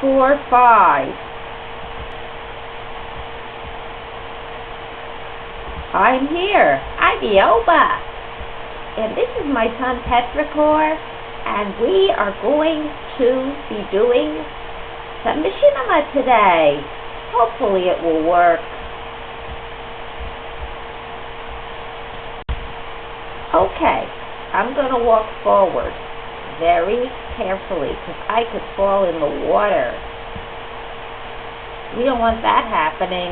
four, five. I'm here. I'm Ioba. And this is my son Petrichor. And we are going to be doing some machinima today. Hopefully it will work. Okay, I'm going to walk forward very carefully because I could fall in the water. We don't want that happening.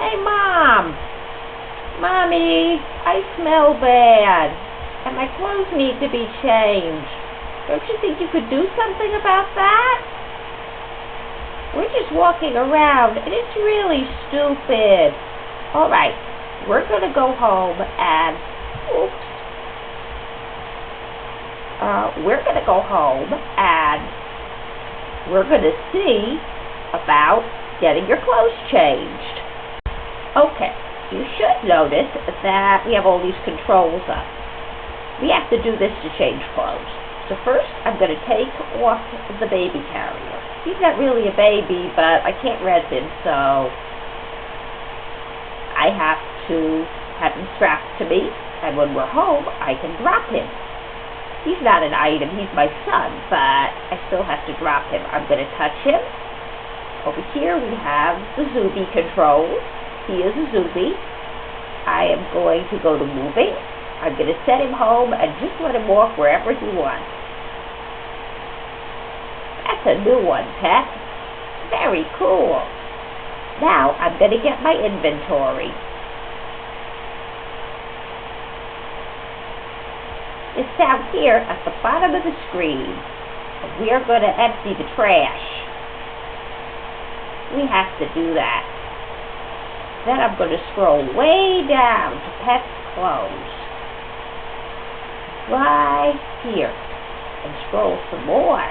Hey, Mom! Mommy, I smell bad, and my clothes need to be changed. Don't you think you could do something about that? We're just walking around, and it's really stupid. All right, we're going to go home and, oops, uh, we're going to go home and we're going to see about getting your clothes changed. Okay, you should notice that we have all these controls up. We have to do this to change clothes. So first, I'm going to take off the baby carrier. He's not really a baby, but I can't rent him, so I have to have him strapped to me, and when we're home, I can drop him. He's not an item, he's my son, but I still have to drop him. I'm going to touch him. Over here we have the Zooby controls. He is a Zooby. I am going to go to moving. I'm going to set him home and just let him walk wherever he wants. That's a new one, Pet. Very cool. Now I'm going to get my inventory. Is down here at the bottom of the screen. We are going to empty the trash. We have to do that. Then I'm going to scroll way down to Pet's Clothes. Right here. And scroll some more.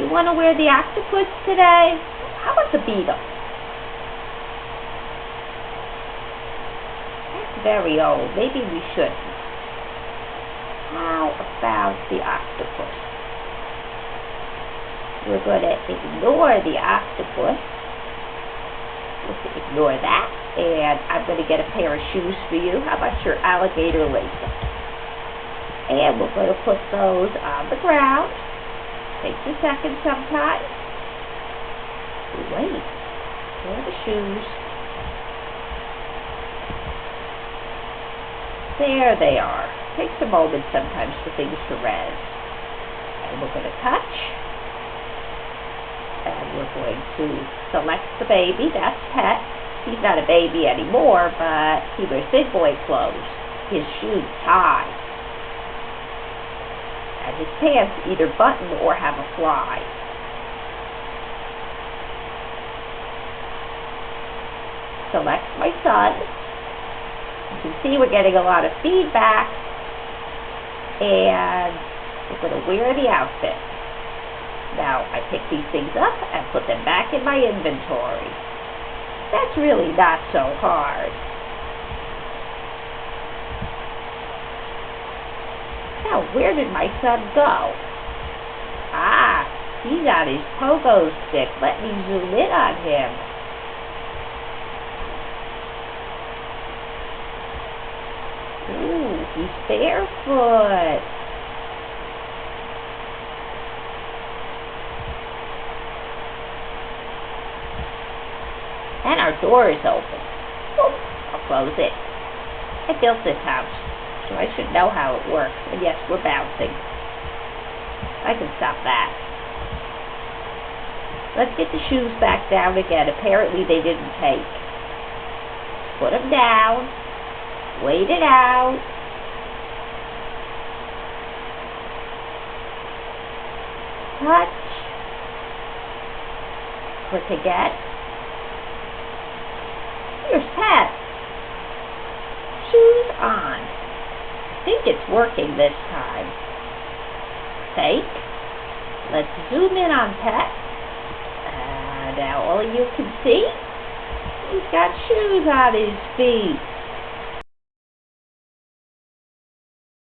You want to wear the octopus today? How about the beetle? Very old. Maybe we shouldn't. How about the octopus? We're going to ignore the octopus. Let's ignore that. And I'm going to get a pair of shoes for you. How about your alligator laces? And we're going to put those on the ground. Takes a second sometimes. Wait. Where are the shoes? There they are. Takes a moment sometimes for things to res. And we're going to touch. And we're going to select the baby. That's Pet. He's not a baby anymore, but he wears big boy clothes. His shoes tie. And his pants either button or have a fly. Select my son. See we're getting a lot of feedback. And we're going to wear the outfit. Now, I pick these things up and put them back in my inventory. That's really not so hard. Now, where did my son go? Ah, he got his pogo stick. Let me zoom in on him. He's barefoot. And our door is open. Oop, I'll close it. I built this house, so I should know how it works. And yes, we're bouncing. I can stop that. Let's get the shoes back down again. Apparently they didn't take. Put them down. Wait it out. Touch. Click again. Here's Pet. Shoes on. I think it's working this time. Take. Let's zoom in on Pet. Uh, now all you can see, he's got shoes on his feet.